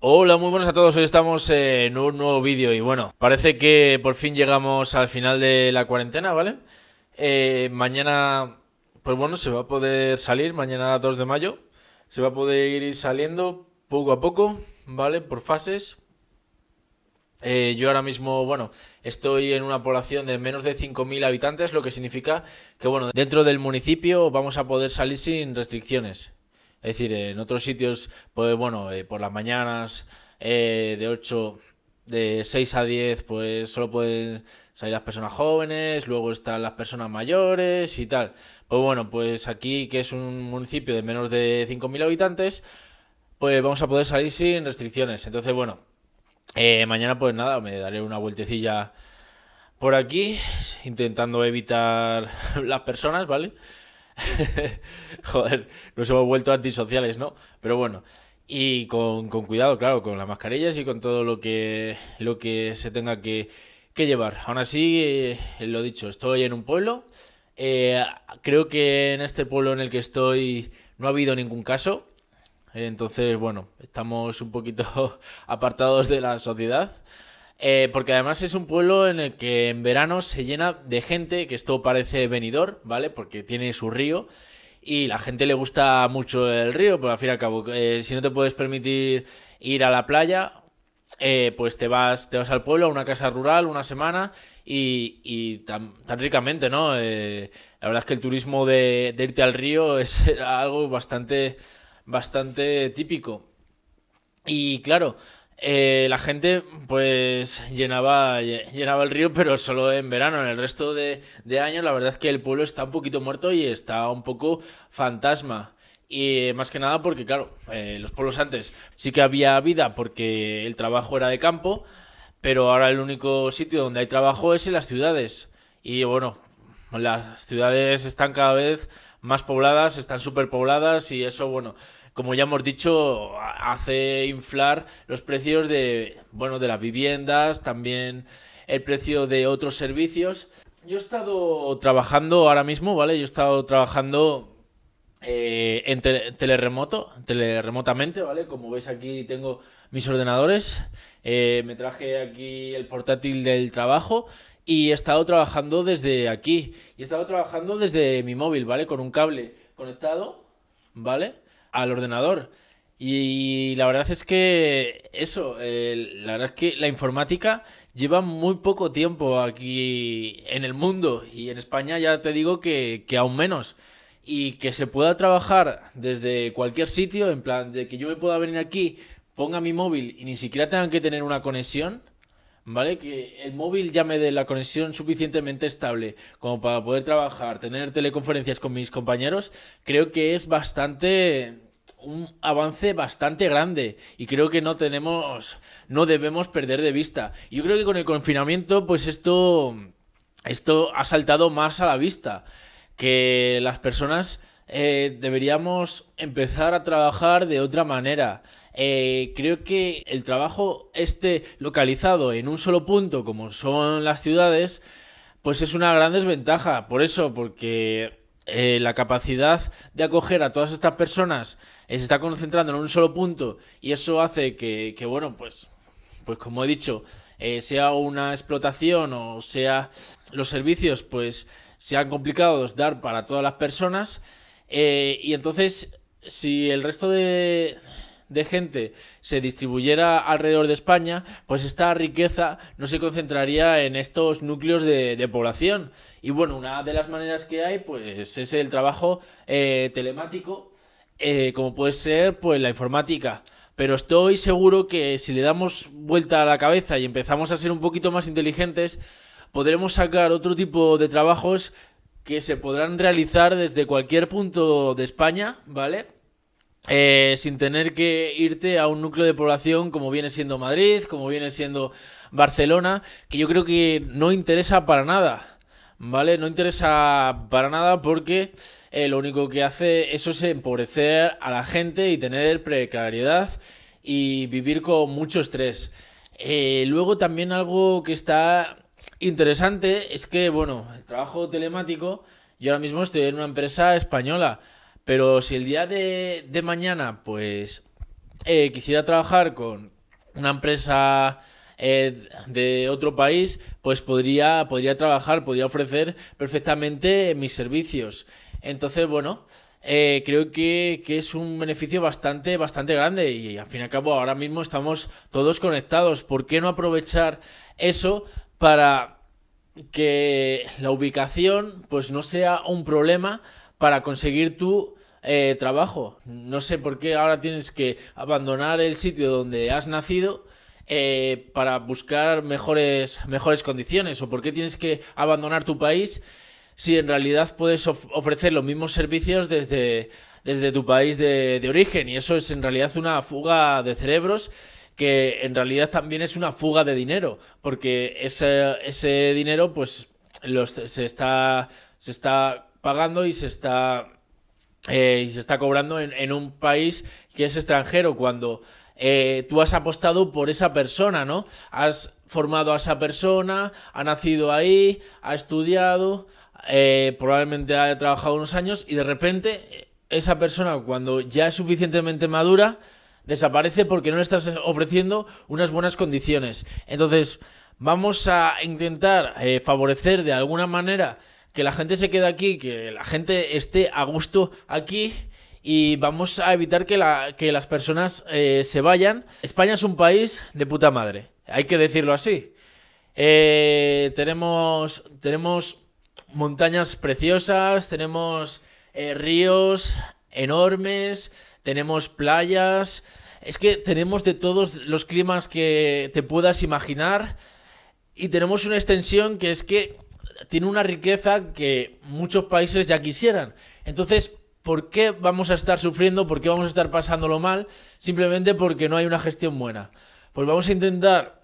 Hola, muy buenas a todos. Hoy estamos en un nuevo vídeo y bueno, parece que por fin llegamos al final de la cuarentena, ¿vale? Eh, mañana, pues bueno, se va a poder salir, mañana 2 de mayo, se va a poder ir saliendo poco a poco, ¿vale? Por fases. Eh, yo ahora mismo, bueno, estoy en una población de menos de 5.000 habitantes, lo que significa que, bueno, dentro del municipio vamos a poder salir sin restricciones. Es decir, en otros sitios, pues bueno, eh, por las mañanas eh, de 8, de 6 a 10, pues solo pueden salir las personas jóvenes, luego están las personas mayores y tal. Pues bueno, pues aquí, que es un municipio de menos de 5.000 habitantes, pues vamos a poder salir sin restricciones. Entonces, bueno, eh, mañana pues nada, me daré una vueltecilla por aquí, intentando evitar las personas, ¿vale? Joder, nos hemos vuelto antisociales, ¿no? Pero bueno, y con, cuidado, claro, con las mascarillas y con todo lo que, lo que se tenga que, que llevar. Aún así, eh, lo dicho, estoy en un pueblo. Eh, creo que en este pueblo en el que estoy no ha habido ningún caso. Entonces, bueno, estamos un poquito apartados de la sociedad. Eh, porque además es un pueblo en el que en verano se llena de gente, que esto parece venidor, ¿vale? Porque tiene su río y la gente le gusta mucho el río, pero al fin y al cabo, eh, si no te puedes permitir ir a la playa, eh, pues te vas, te vas al pueblo, a una casa rural, una semana y, y tan, tan, ricamente, ¿no? La verdad es que el turismo de, de irte al río es algo bastante, bastante típico. Y claro, eh, la gente pues llenaba, llenaba el río, pero solo en verano. En el resto de, años la verdad es que el pueblo está un poquito muerto y está un poco fantasma. Y más que nada porque, claro, eh, los pueblos antes sí que había vida porque el trabajo era de campo, pero ahora el único sitio donde hay trabajo es en las ciudades. Y bueno, las ciudades están cada vez más pobladas, están superpobladas y eso, bueno, como ya hemos dicho, hace inflar los precios de, bueno, de las viviendas, también el precio de otros servicios. Yo he estado trabajando ahora mismo, ¿vale? Yo he estado trabajando eh, en tele teleremoto, teleremotamente, ¿vale? Como veis aquí tengo mis ordenadores, eh, me traje aquí el portátil del trabajo y he estado trabajando desde aquí. Y he estado trabajando desde mi móvil, ¿vale? Con un cable conectado, ¿vale? Al ordenador. Y la verdad es que eso, la verdad es que la informática lleva muy poco tiempo aquí en el mundo y en España ya te digo que, que aún menos. Y que se pueda trabajar desde cualquier sitio, en plan de que yo me pueda venir aquí, ponga mi móvil y ni siquiera tengan que tener una conexión, ¿vale? Que el móvil ya me dé la conexión suficientemente estable como para poder trabajar, tener teleconferencias con mis compañeros, creo que es bastante un avance bastante grande y creo que no tenemos no debemos perder de vista. Yo creo que con el confinamiento pues esto esto ha saltado más a la vista que las personas eh, deberíamos empezar a trabajar de otra manera. Eh, creo que el trabajo esté localizado en un solo punto, como son las ciudades, pues es una gran desventaja. Por eso, porque eh, la capacidad de acoger a todas estas personas se está concentrando en un solo punto y eso hace que, bueno, pues, pues como he dicho, eh, sea una explotación o sea los servicios, pues sean complicados dar para todas las personas. Y entonces, si el resto de, de gente se distribuyera alrededor de España, pues esta riqueza no se concentraría en estos núcleos de, población. Y bueno, una de las maneras que hay, pues es el trabajo eh, telemático, eh, como puede ser pues la informática. Pero estoy seguro que si le damos vuelta a la cabeza y empezamos a ser un poquito más inteligentes, podremos sacar otro tipo de trabajos que se podrán realizar desde cualquier punto de España, ¿vale? Eh, sin tener que irte a un núcleo de población como viene siendo Madrid, como viene siendo Barcelona, que yo creo que no interesa para nada, ¿vale? No interesa para nada porque eh, lo único que hace eso es empobrecer a la gente y tener precariedad y vivir con mucho estrés. Eh, luego también algo que está interesante es que, bueno, el trabajo telemático, yo ahora mismo estoy en una empresa española, pero si el día de, mañana, pues eh, quisiera trabajar con una empresa eh, de otro país, pues podría, podría trabajar, podría ofrecer perfectamente mis servicios. Entonces, bueno, eh, creo que, que, es un beneficio bastante, bastante grande y al fin y al cabo ahora mismo estamos todos conectados. ¿Por qué no aprovechar eso para que la ubicación pues no sea un problema para conseguir tu eh, trabajo? No sé por qué ahora tienes que abandonar el sitio donde has nacido eh, para buscar mejores, mejores condiciones o por qué tienes que abandonar tu país si en realidad puedes ofrecer los mismos servicios desde, desde tu país de, origen. Y eso es en realidad una fuga de cerebros que en realidad también es una fuga de dinero, porque ese, ese dinero pues los, se, está, se está pagando y se está, eh, y se está cobrando en, en, un país que es extranjero, cuando eh, tú has apostado por esa persona, ¿no? Has formado a esa persona, ha nacido ahí, ha estudiado, eh, probablemente haya trabajado unos años y de repente esa persona cuando ya es suficientemente madura desaparece porque no le estás ofreciendo unas buenas condiciones. Entonces vamos a intentar favorecer de alguna manera que la gente se quede aquí, que la gente esté a gusto aquí y vamos a evitar que, la, que las personas eh, se vayan. España es un país de puta madre, hay que decirlo así. tenemos, tenemos montañas preciosas, tenemos eh, ríos enormes, tenemos playas. Es que tenemos de todos los climas que te puedas imaginar. Y tenemos una extensión que es que tiene una riqueza que muchos países ya quisieran. Entonces, ¿por qué vamos a estar sufriendo? ¿Por qué vamos a estar pasándolo mal? Simplemente porque no hay una gestión buena. Pues vamos a intentar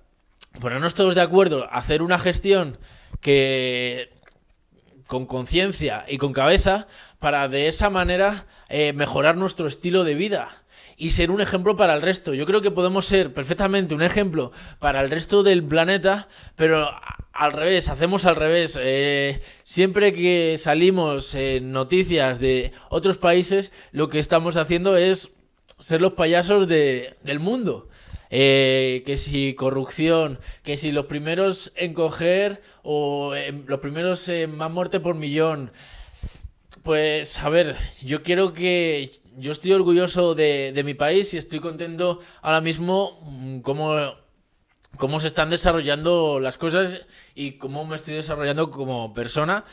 ponernos todos de acuerdo, hacer una gestión que con conciencia y con cabeza para de esa manera eh, mejorar nuestro estilo de vida y ser un ejemplo para el resto. Yo creo que podemos ser perfectamente un ejemplo para el resto del planeta, pero al revés, hacemos al revés. Eh, siempre que salimos en noticias de otros países, lo que estamos haciendo es ser los payasos de, del mundo. Eh, que si corrupción, que si los primeros en coger o los primeros en más muerte por millón. Pues a ver, yo quiero que yo estoy orgulloso de, mi país y estoy contento ahora mismo mm, como cómo se están desarrollando las cosas y cómo me estoy desarrollando como persona.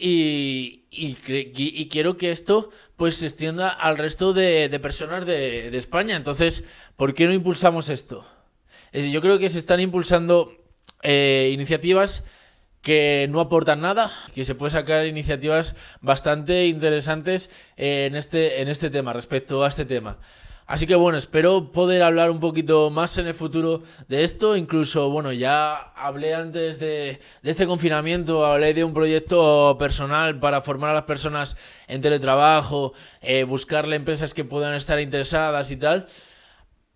Y, quiero que esto pues se extienda al resto de, personas de, España. Entonces, ¿por qué no impulsamos esto? Yo creo que se están impulsando eh, iniciativas que no aportan nada, que se puede sacar iniciativas bastante interesantes en este, en este tema, respecto a este tema. Así que bueno, espero poder hablar un poquito más en el futuro de esto. Incluso, bueno, ya hablé antes de, este confinamiento, hablé de un proyecto personal para formar a las personas en teletrabajo, eh, buscarle empresas que puedan estar interesadas y tal.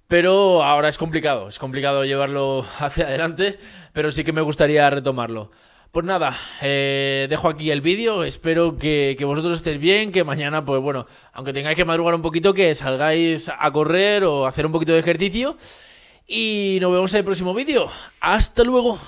Pero ahora es complicado, es complicado llevarlo hacia adelante, pero sí que me gustaría retomarlo. Pues nada, eh, dejo aquí el vídeo, espero que, que, vosotros estéis bien, que mañana, pues bueno, aunque tengáis que madrugar un poquito, que salgáis a correr o hacer un poquito de ejercicio. Y nos vemos en el próximo vídeo. Hasta luego.